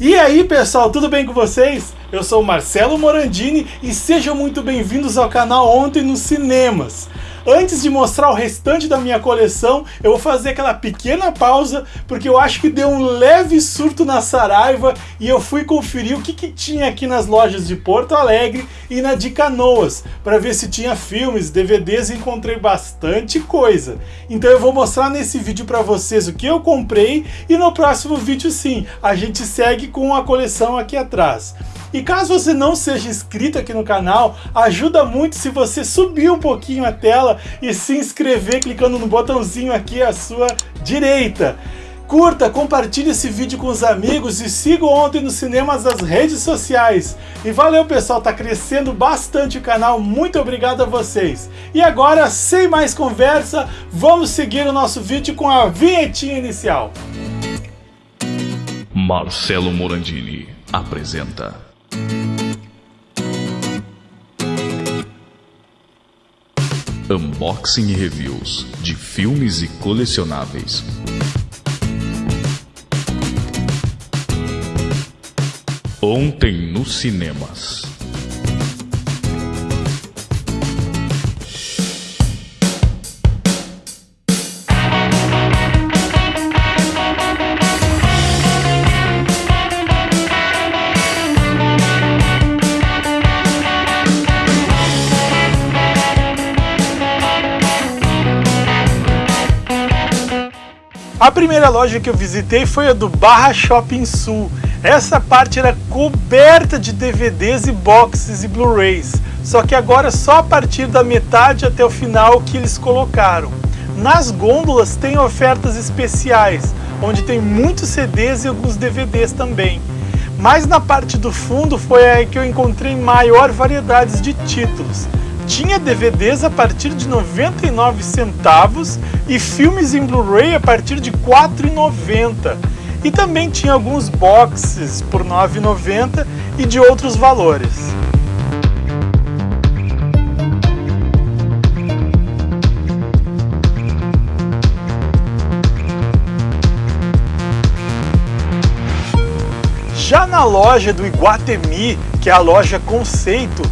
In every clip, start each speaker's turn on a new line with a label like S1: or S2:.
S1: E aí pessoal, tudo bem com vocês? Eu sou Marcelo Morandini e sejam muito bem-vindos ao canal Ontem nos Cinemas. Antes de mostrar o restante da minha coleção, eu vou fazer aquela pequena pausa, porque eu acho que deu um leve surto na Saraiva e eu fui conferir o que, que tinha aqui nas lojas de Porto Alegre e na de Canoas, para ver se tinha filmes, DVDs e encontrei bastante coisa. Então eu vou mostrar nesse vídeo para vocês o que eu comprei e no próximo vídeo sim, a gente segue com a coleção aqui atrás. E caso você não seja inscrito aqui no canal, ajuda muito se você subir um pouquinho a tela e se inscrever clicando no botãozinho aqui à sua direita. Curta, compartilhe esse vídeo com os amigos e siga ontem nos cinemas das redes sociais. E valeu pessoal, tá crescendo bastante o canal, muito obrigado a vocês. E agora, sem mais conversa, vamos seguir o nosso vídeo com a vinhetinha inicial.
S2: Marcelo Morandini apresenta Unboxing e reviews de filmes e colecionáveis. Ontem nos cinemas.
S1: A primeira loja que eu visitei foi a do Barra Shopping Sul. Essa parte era coberta de DVDs e boxes e Blu-rays, só que agora só a partir da metade até o final que eles colocaram. Nas gôndolas tem ofertas especiais, onde tem muitos CDs e alguns DVDs também. Mas na parte do fundo foi aí que eu encontrei maior variedade de títulos tinha DVDs a partir de 99 centavos e filmes em Blu-ray a partir de 4,90. E também tinha alguns boxes por 9,90 e de outros valores. Já na loja do Iguatemi, que é a loja Conceito,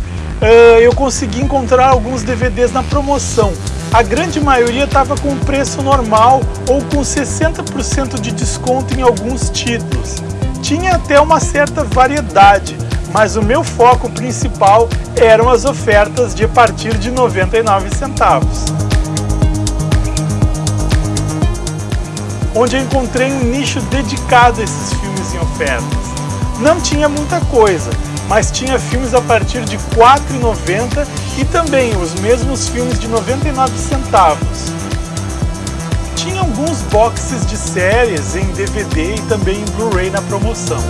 S1: uh, eu consegui encontrar alguns DVDs na promoção. A grande maioria estava com preço normal ou com 60% de desconto em alguns títulos. Tinha até uma certa variedade, mas o meu foco principal eram as ofertas de a partir de 99 centavos. Onde eu encontrei um nicho dedicado a esses filmes em ofertas. Não tinha muita coisa, mas tinha filmes a partir de R$ 4,90 e também os mesmos filmes de 99 centavos. Tinha alguns boxes de séries em DVD e também em Blu-ray na promoção.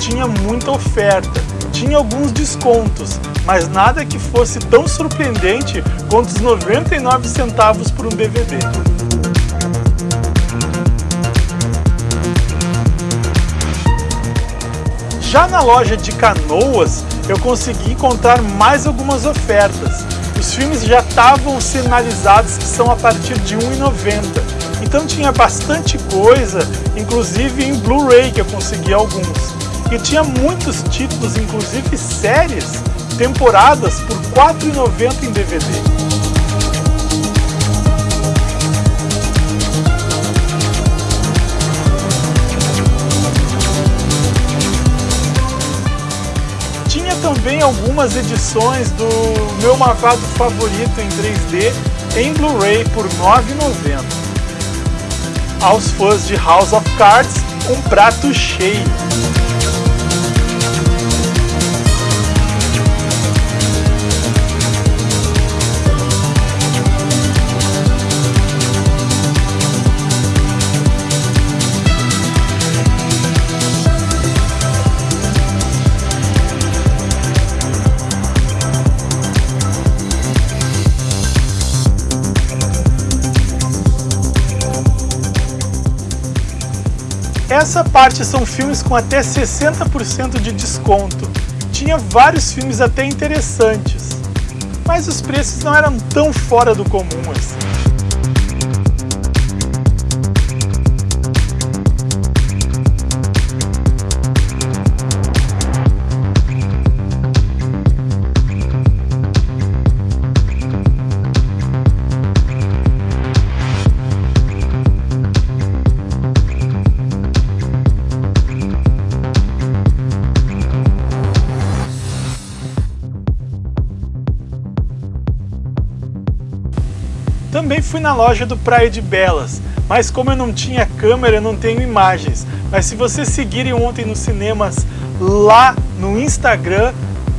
S1: Tinha muita oferta, tinha alguns descontos, mas nada que fosse tão surpreendente quanto os 99 centavos por um DVD. Já na loja de Canoas, eu consegui encontrar mais algumas ofertas. Os filmes já estavam sinalizados que são a partir de R$ 1,90 então tinha bastante coisa, inclusive em Blu-ray que eu consegui alguns. E tinha muitos títulos, inclusive séries, temporadas por R$ 4,90 em DVD. Tinha também algumas edições do meu marcado favorito em 3D em Blu-ray por R$ 9,90 aos fãs de House of Cards um prato cheio. Essa parte são filmes com até 60% de desconto. Tinha vários filmes até interessantes, mas os preços não eram tão fora do comum assim. Também fui na loja do Praia de Belas, mas como eu não tinha câmera, eu não tenho imagens. Mas se vocês seguirem ontem nos cinemas lá no Instagram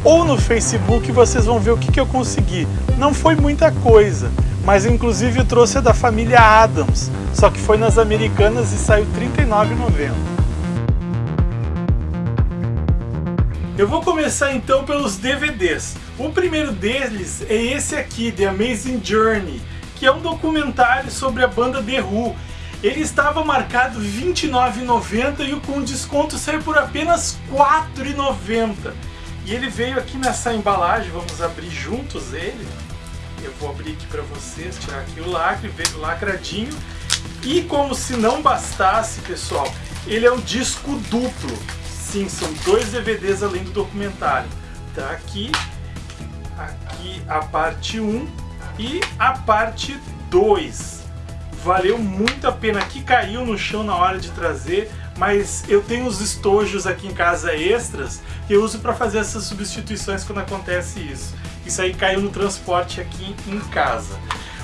S1: ou no Facebook, vocês vão ver o que, que eu consegui. Não foi muita coisa, mas inclusive eu trouxe a da família Adams, só que foi nas Americanas e saiu R$ 39,90. Eu vou começar então pelos DVDs. O primeiro deles é esse aqui, The Amazing Journey que é um documentário sobre a banda The Who. Ele estava marcado R$ 29,90 e com desconto saiu por apenas R$ 4,90. E ele veio aqui nessa embalagem, vamos abrir juntos ele. Eu vou abrir aqui para vocês, tirar aqui o lacre, veio lacradinho. E como se não bastasse, pessoal, ele é um disco duplo. Sim, são dois DVDs além do documentário. Tá aqui, aqui a parte 1 e a parte 2. Valeu muito a pena, que caiu no chão na hora de trazer, mas eu tenho os estojos aqui em casa extras que eu uso para fazer essas substituições quando acontece isso. Isso aí caiu no transporte aqui em casa.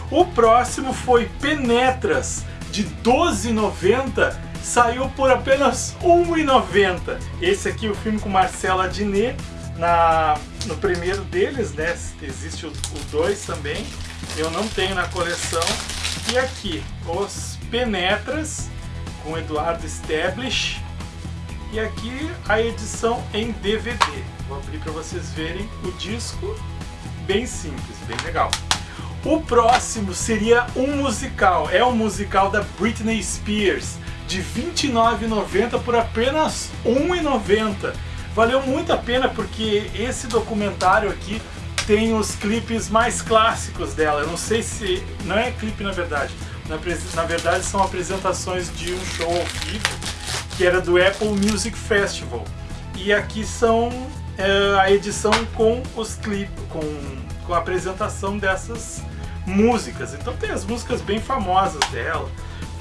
S1: O próximo foi Penetras, de 12,90 saiu por apenas R$ 1,90. Esse aqui é o filme com Marcela Diné, na, no primeiro deles, né? Existe o 2 também eu não tenho na coleção. E aqui, os Penetras, com Eduardo Stablish. E aqui a edição em DVD. Vou abrir para vocês verem o disco, bem simples, bem legal. O próximo seria um musical, é um musical da Britney Spears, de R$ 29,90 por apenas R$ 1,90. Valeu muito a pena porque esse documentário aqui tem os clipes mais clássicos dela. Eu não sei se. Não é clipe na verdade. Na, na verdade são apresentações de um show ao vivo que era do Apple Music Festival. E aqui são é, a edição com os clipes, com, com a apresentação dessas músicas. Então tem as músicas bem famosas dela.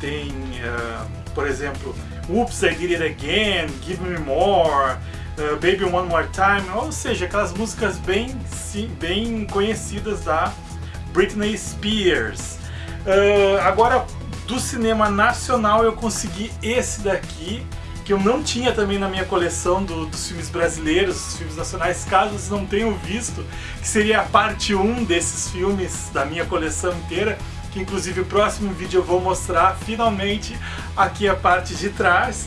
S1: Tem, uh, por exemplo, Oops, I Did It Again, Give Me More, uh, Baby One More Time, ou seja, aquelas músicas bem, sim, bem conhecidas da Britney Spears. Uh, agora, do cinema nacional eu consegui esse daqui, que eu não tinha também na minha coleção do, dos filmes brasileiros, dos filmes nacionais, caso vocês não tenham visto, que seria a parte 1 desses filmes da minha coleção inteira, que inclusive o próximo vídeo eu vou mostrar finalmente aqui a parte de trás.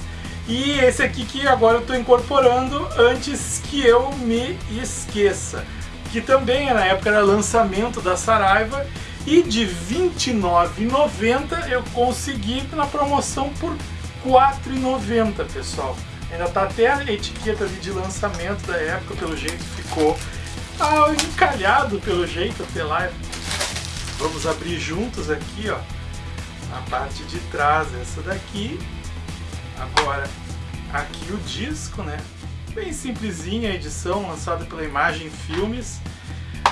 S1: E esse aqui que agora eu estou incorporando antes que eu me esqueça. Que também na época era lançamento da Saraiva e de R$ 29,90 eu consegui na promoção por R$ 4,90 pessoal. Ainda tá até a etiqueta de lançamento da época, pelo jeito ficou ah, encalhado pelo jeito até lá. Vamos abrir juntos aqui, ó, a parte de trás, essa daqui Agora, aqui o disco, né? Bem simplesinha a edição, lançada pela Imagem Filmes.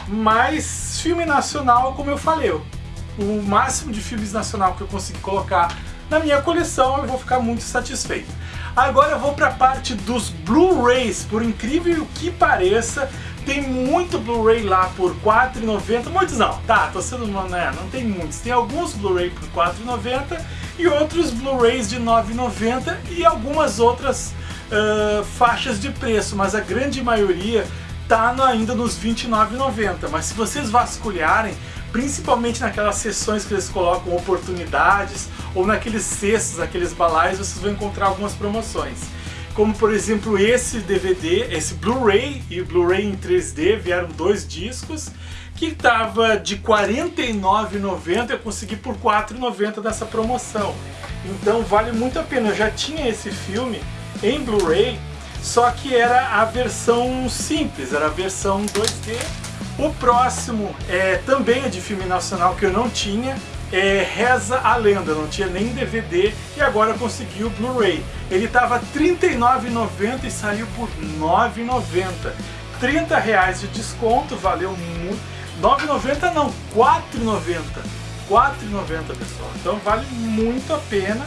S1: Mas filme nacional, como eu falei, o máximo de filmes nacional que eu consegui colocar na minha coleção, eu vou ficar muito satisfeito. Agora eu vou para a parte dos Blu-rays, por incrível que pareça, tem muito Blu-ray lá por R$4,90, muitos não, tá, tô sendo, né, não tem muitos, tem alguns Blu-ray por R$4,90 e outros Blu-rays de R$ 9,90 e algumas outras uh, faixas de preço, mas a grande maioria tá ainda nos R$ 29,90. Mas se vocês vasculharem, principalmente naquelas sessões que eles colocam oportunidades ou naqueles cestos, aqueles balais, vocês vão encontrar algumas promoções. Como por exemplo esse DVD, esse Blu-ray e o Blu-ray em 3D vieram dois discos que estava de R$ 49,90 eu consegui por R$ 4,90 dessa promoção. Então vale muito a pena. Eu já tinha esse filme em Blu-ray, só que era a versão simples, era a versão 2D. O próximo é, também é de filme nacional que eu não tinha, é Reza a Lenda, não tinha nem DVD e agora consegui o Blu-ray. Ele estava R$ 39,90 e saiu por R$ 9,90. 30 reais de desconto, valeu muito. 9,90 não, 4,90. 4,90 pessoal, então vale muito a pena.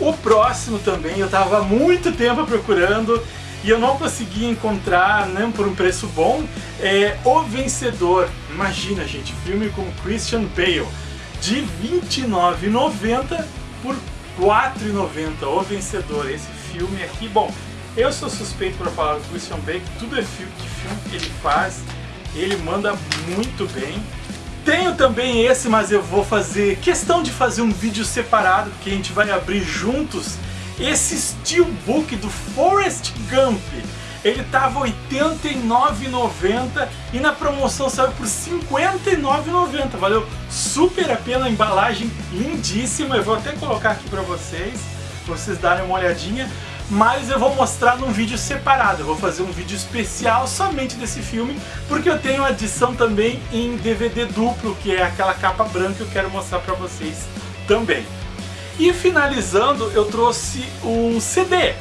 S1: O próximo também eu estava muito tempo procurando e eu não consegui encontrar nem por um preço bom. É O Vencedor, imagina gente, filme com Christian Bale, de R$29,90 por R$4,90. O Vencedor, esse filme aqui, bom, eu sou suspeito para falar do Christian Bale, tudo é filme, que filme que ele faz, ele manda muito bem. Tenho também esse, mas eu vou fazer questão de fazer um vídeo separado, porque a gente vai abrir juntos esse Steelbook do Forrest Gump. Ele tava R$ 89,90 e na promoção saiu por R$ 59,90. Valeu super a pena, a embalagem lindíssima. Eu vou até colocar aqui para vocês, para vocês darem uma olhadinha mas eu vou mostrar num vídeo separado. Eu vou fazer um vídeo especial somente desse filme, porque eu tenho a edição também em DVD duplo, que é aquela capa branca que eu quero mostrar para vocês também. E finalizando, eu trouxe um CD.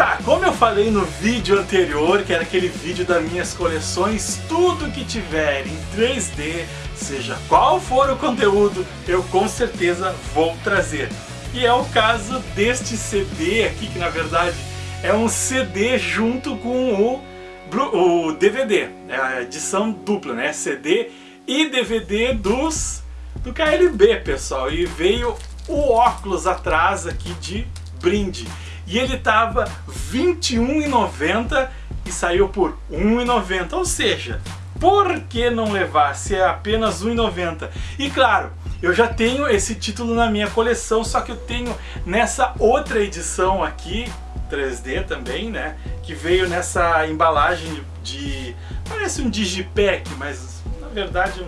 S1: Tá, como eu falei no vídeo anterior, que era aquele vídeo das minhas coleções, tudo que tiver em 3D, seja qual for o conteúdo, eu com certeza vou trazer. E é o caso deste CD aqui, que na verdade é um CD junto com o, o DVD, é a edição dupla, né? CD e DVD dos do KLB, pessoal. E veio o óculos atrás aqui de brinde. E ele tava R$ 21,90 e saiu por R$ 1,90. Ou seja, por que não levar se é apenas R$ 1,90? E claro, eu já tenho esse título na minha coleção, só que eu tenho nessa outra edição aqui, 3D também, né? Que veio nessa embalagem de... parece um digipack, mas na verdade,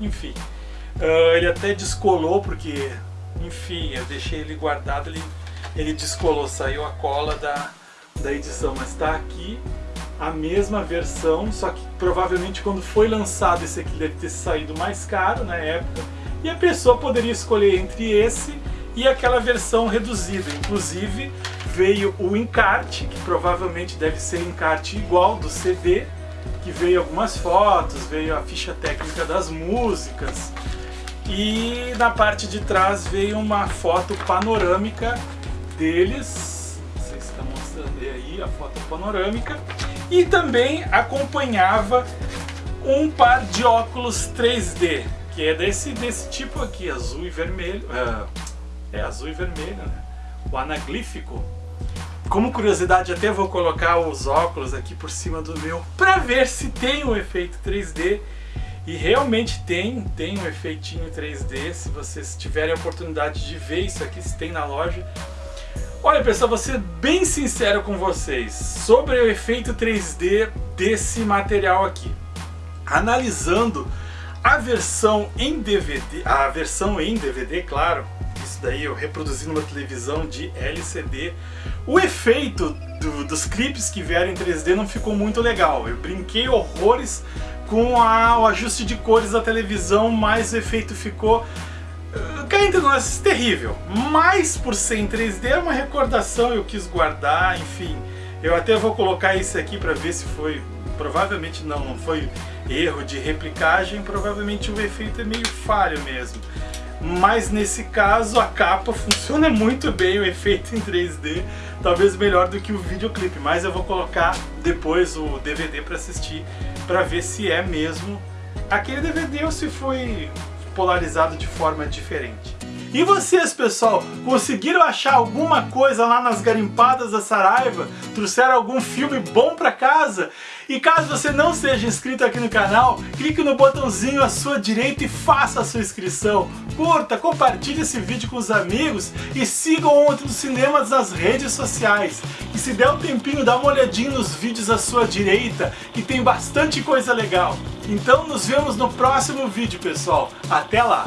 S1: enfim. Uh, ele até descolou porque, enfim, eu deixei ele guardado, ele, ele descolou, saiu a cola da, da edição, mas está aqui a mesma versão, só que provavelmente quando foi lançado esse aqui deve ter saído mais caro na época, e a pessoa poderia escolher entre esse e aquela versão reduzida. Inclusive veio o encarte, que provavelmente deve ser encarte igual do CD, que veio algumas fotos, veio a ficha técnica das músicas e na parte de trás veio uma foto panorâmica deles, sei se está mostrando aí a foto panorâmica, e também acompanhava um par de óculos 3D, que é desse, desse tipo aqui, azul e vermelho. É, é azul e vermelho, né? O anaglífico. Como curiosidade, até vou colocar os óculos aqui por cima do meu para ver se tem o efeito 3D. E realmente tem, tem um efeitinho 3D. Se vocês tiverem a oportunidade de ver isso aqui, se tem na loja. Olha pessoal, vou ser bem sincero com vocês sobre o efeito 3D desse material aqui. Analisando a versão em DVD, a versão em DVD, claro, isso daí eu reproduzi numa televisão de LCD, o efeito do, dos clipes que vieram em 3D não ficou muito legal. Eu brinquei horrores com a, o ajuste de cores da televisão, mas o efeito ficou cá entre nós, terrível. Mas por ser em 3D é uma recordação, eu quis guardar, enfim. Eu até vou colocar isso aqui para ver se foi provavelmente não, não foi erro de replicagem, provavelmente o efeito é meio falho mesmo. Mas nesse caso a capa funciona muito bem, o efeito em 3D, talvez melhor do que o videoclipe, mas eu vou colocar depois o DVD para assistir, para ver se é mesmo aquele DVD ou se foi polarizado de forma diferente. E vocês, pessoal, conseguiram achar alguma coisa lá nas garimpadas da Saraiva? Trouxeram algum filme bom para casa? E caso você não seja inscrito aqui no canal, clique no botãozinho à sua direita e faça a sua inscrição. Curta, compartilhe esse vídeo com os amigos e sigam o Ontem dos Cinemas nas redes sociais. E se der um tempinho, dá uma olhadinha nos vídeos à sua direita, que tem bastante coisa legal. Então nos vemos no próximo vídeo, pessoal. Até lá!